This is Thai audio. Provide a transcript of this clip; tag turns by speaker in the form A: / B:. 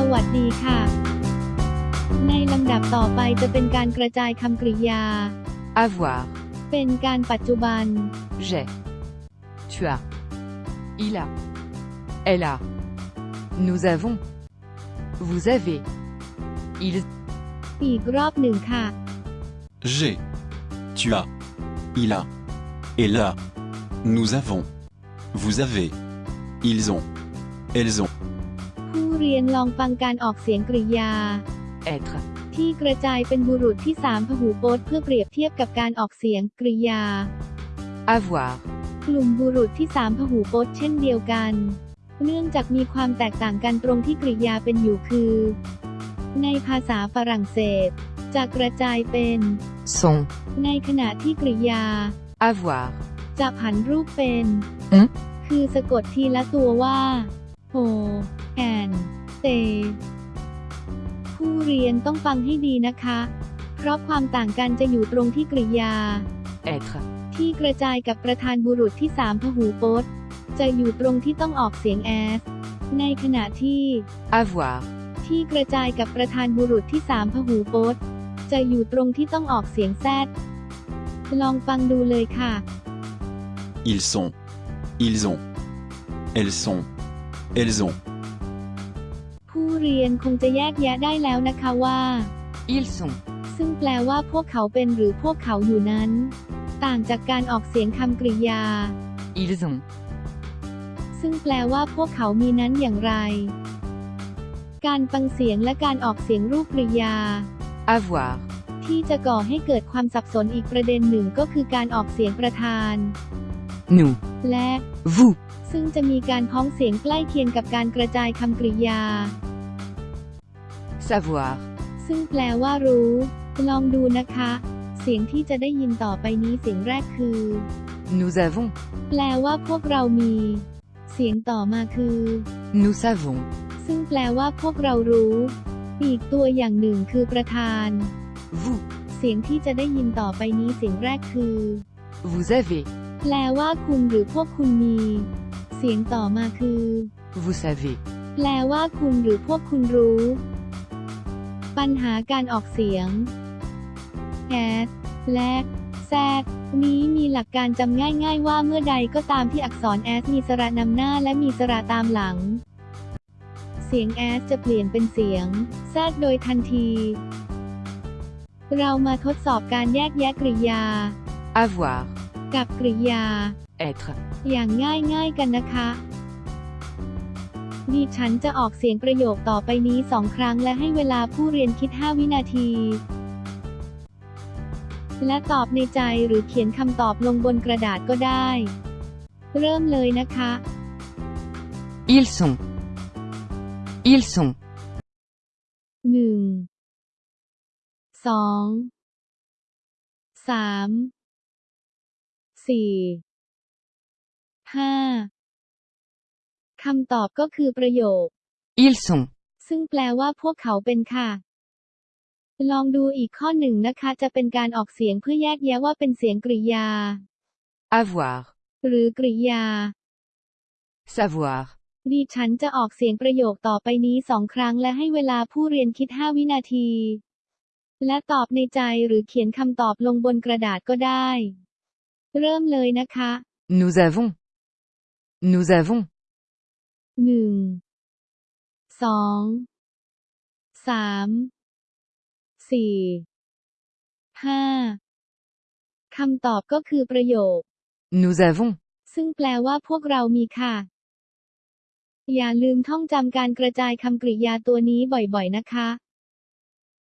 A: สวัสดีค่ะ ในลำดับต่อไปจะเป็นการกระจายคำกริยา
B: Avoir.
A: เป็นการปัจจุบัน
B: J'ai. Tu as. Il a. Elle a. Nous avons. Vous avez. Ils.
A: อีกรอบหนึ่งค่ะ
C: J'ai. Tu as. Il a. Elle a. Nous avons. Vous avez. Ils ont. Elles ont.
A: ผู้เรียนลองฟังการออกเสียงกริยา
B: Être.
A: ที่กระจายเป็นบุรุษที่สามพหูพจน์เพื่อเปรียบเทียบกับการออกเสียงกริยา
B: Avoir.
A: กลุ่มบุรุษที่สามพหูพจน์เช่นเดียวกัน เนื่องจากมีความแตกต่างกันตรงที่กริยาเป็นอยู่คือ ในภาษาฝรั่งเศส จะกระจายเป็น
B: Sont.
A: ในขณะที่กริยา
B: Avoir.
A: จะผันรูปเป็น
B: อืม
A: คือสะกดทีละตัวว่าโฮแอน เต ผู้เรียนต้องฟังให้ดีนะคะ เพราะความต่างกันจะอยู่ตรงที่กริยา
B: Être.
A: ที่กระจายกับประธานบุรุษที่สามพหูพจน์ จะอยู่ตรงที่ต้องออกเสียงแอสในขณะที่
B: Avoir.
A: ที่กระจายกับประธานบุรุษที่สามพหูพจน์ จะอยู่ตรงที่ต้องออกเสียงแซดลองฟังดูเลยค่ะ
C: Ils sont. Ils ont. Elles sont. Elles ont.
A: ผู้เรียนคงจะแยกแยะได้แล้วนะคะว่า
B: Ils sont.
A: ซึ่งแปลว่าพวกเขาเป็นหรือพวกเขาอยู่นั้น ต่างจากการออกเสียงคำกริยา
B: Ils ont.
A: ซึ่งแปลว่าพวกเขามีนั้นอย่างไร การฟังเสียงและการออกเสียงรูปกริยา
B: Avoir.
A: ที่จะก่อให้เกิดความสับสนอีกประเด็นหนึ่งก็คือการออกเสียงประธาน
B: Nous.
A: และ
B: Vous.
A: ซึ่งจะมีการพ้องเสียงใกล้เคียงกับการกระจายคำกริยา
B: Savoir.
A: ซึ่งแปลว่ารู้ ลองดูนะคะ เสียงที่จะได้ยินต่อไปนี้เสียงแรกคือ
B: Nous avons.
A: แปลว่าพวกเรามี เสียงต่อมาคือ
B: Nous savons.
A: ซึ่งแปลว่าพวกเรารู้ อีกตัวอย่างหนึ่งคือประธาน
B: Vous.
A: เสียงที่จะได้ยินต่อไปนี้เสียงแรกคือ
B: Vous avez.
A: แปลว่าคุณหรือพวกคุณมี เสียงต่อมาคือ
B: Vous savez.
A: แปลว่าคุณหรือพวกคุณรู้ ปัญหาการออกเสียง s และ z นี้มีหลักการจำง่ายๆว่าเมื่อใดก็ตามที่อักษร s มีสระนำหน้าและมีสระตามหลัง เสียง s จะเปลี่ยนเป็นเสียง z โดยทันที เรามาทดสอบการแยกแยะกริยา
B: Avoir.
A: กับกริยา
B: Être.
A: อย่างง่ายๆกันนะคะ ดิฉันจะออกเสียงประโยคต่อไปนี้สองครั้งและให้เวลาผู้เรียนคิด 5 วินาที และตอบในใจหรือเขียนคำตอบลงบนกระดาษก็ได้ เริ่มเลยนะคะ
B: Ils sont. Ils sont.
A: หนึ่งสองสามสี่ห้า คำตอบก็คือประโยค
B: Ils sont.
A: ซึ่งแปลว่าพวกเขาเป็นค่ะ ลองดูอีกข้อหนึ่งนะคะ จะเป็นการออกเสียงเพื่อแยกแยะว่าเป็นเสียงกริยา
B: Avoir.
A: หรือกริยา
B: Savoir.
A: ดิฉันจะออกเสียงประโยคต่อไปนี้สองครั้งและให้เวลาผู้เรียนคิด 5 วินาที และตอบในใจหรือเขียนคำตอบลงบนกระดาษก็ได้ เริ่มเลยนะคะ
B: Nous avons. Nous avons.
A: หนึ่งสองสามสี่ห้าคำตอบก็คือประโยค
B: Nous avons.
A: ซึ่งแปลว่าพวกเรามีค่ะ อย่าลืมท่องจำการกระจายคำกริยาตัวนี้บ่อยๆนะคะ